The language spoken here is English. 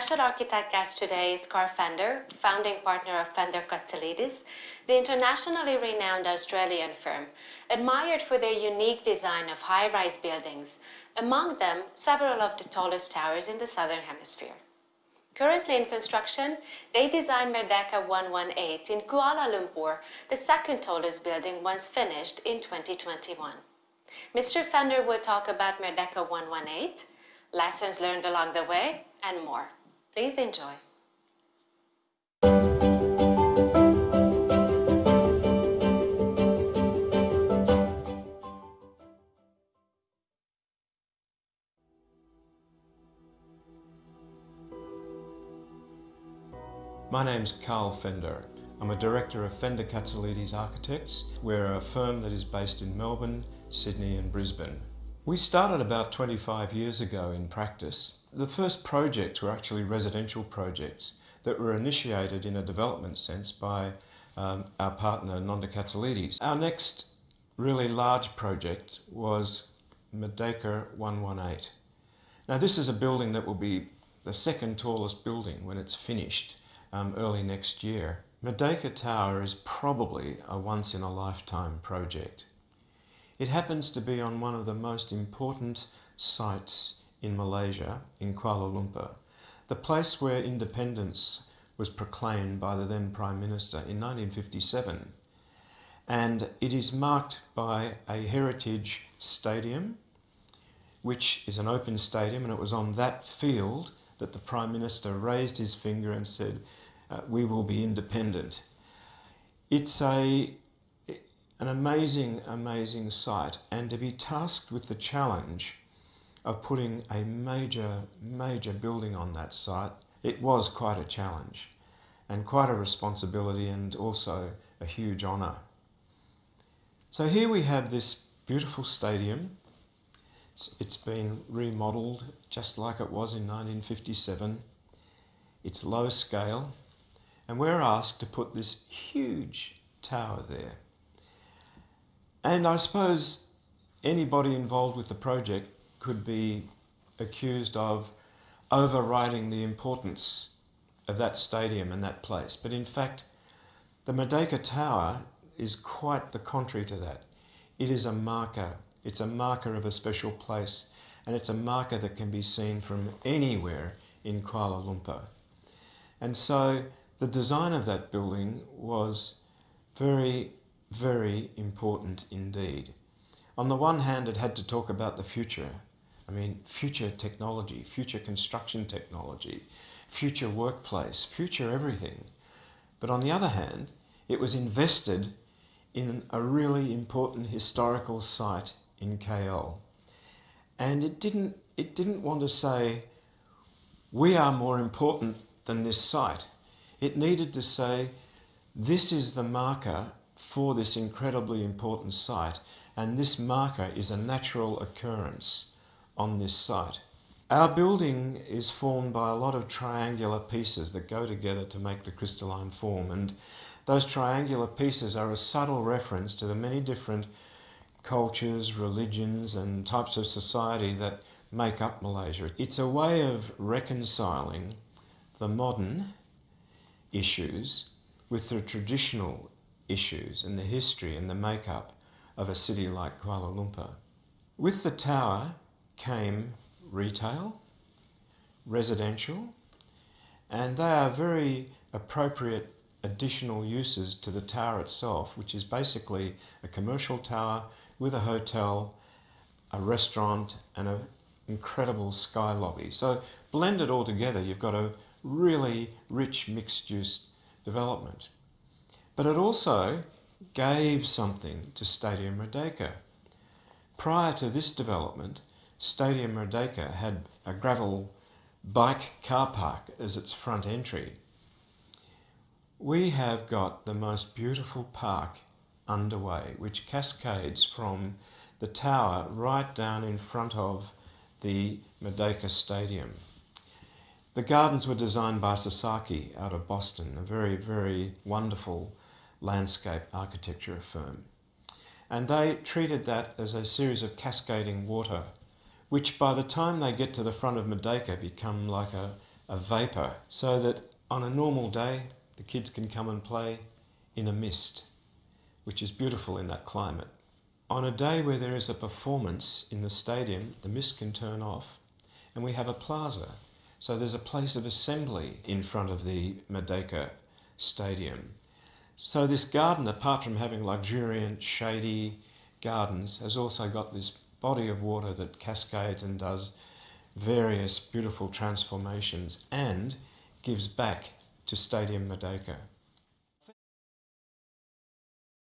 special architect guest today is Carl Fender, founding partner of Fender Katsalidis, the internationally renowned Australian firm, admired for their unique design of high-rise buildings, among them several of the tallest towers in the Southern Hemisphere. Currently in construction, they designed Merdeka 118 in Kuala Lumpur, the second tallest building once finished in 2021. Mr. Fender will talk about Merdeka 118, lessons learned along the way, and more. Please enjoy. My name's Carl Fender. I'm a director of Fender Katsalidis Architects. We're a firm that is based in Melbourne, Sydney and Brisbane. We started about 25 years ago in practice. The first projects were actually residential projects that were initiated in a development sense by um, our partner Nonda Katsalidis. Our next really large project was Merdeka 118. Now this is a building that will be the second tallest building when it's finished um, early next year. Merdeka Tower is probably a once in a lifetime project. It happens to be on one of the most important sites in Malaysia, in Kuala Lumpur, the place where independence was proclaimed by the then Prime Minister in 1957. And it is marked by a heritage stadium, which is an open stadium, and it was on that field that the Prime Minister raised his finger and said, uh, we will be independent. It's a, an amazing, amazing site and to be tasked with the challenge of putting a major, major building on that site, it was quite a challenge and quite a responsibility and also a huge honour. So here we have this beautiful stadium. It's, it's been remodelled just like it was in 1957. It's low scale, and we're asked to put this huge tower there. And I suppose anybody involved with the project could be accused of overriding the importance of that stadium and that place. But in fact, the Merdeka Tower is quite the contrary to that. It is a marker. It's a marker of a special place and it's a marker that can be seen from anywhere in Kuala Lumpur. And so the design of that building was very, very important indeed. On the one hand, it had to talk about the future. I mean, future technology, future construction technology, future workplace, future everything. But on the other hand, it was invested in a really important historical site in KL. And it didn't, it didn't want to say, we are more important than this site. It needed to say, this is the marker for this incredibly important site, and this marker is a natural occurrence on this site. Our building is formed by a lot of triangular pieces that go together to make the crystalline form, and those triangular pieces are a subtle reference to the many different cultures, religions, and types of society that make up Malaysia. It's a way of reconciling the modern issues with the traditional issues and the history and the makeup of a city like Kuala Lumpur. With the tower came retail, residential, and they are very appropriate additional uses to the tower itself, which is basically a commercial tower with a hotel, a restaurant, and an incredible sky lobby. So blended all together, you've got a really rich mixed-use development. But it also gave something to Stadium Merdeka. Prior to this development, Stadium Merdeka had a gravel bike car park as its front entry. We have got the most beautiful park underway, which cascades from the tower right down in front of the Merdeka Stadium. The gardens were designed by Sasaki out of Boston, a very, very wonderful landscape architecture firm. And they treated that as a series of cascading water, which by the time they get to the front of Merdeka become like a, a vapour so that on a normal day the kids can come and play in a mist, which is beautiful in that climate. On a day where there is a performance in the stadium, the mist can turn off and we have a plaza. So there's a place of assembly in front of the Merdeka Stadium. So this garden, apart from having luxuriant, shady gardens, has also got this body of water that cascades and does various beautiful transformations and gives back to Stadium Merdeka.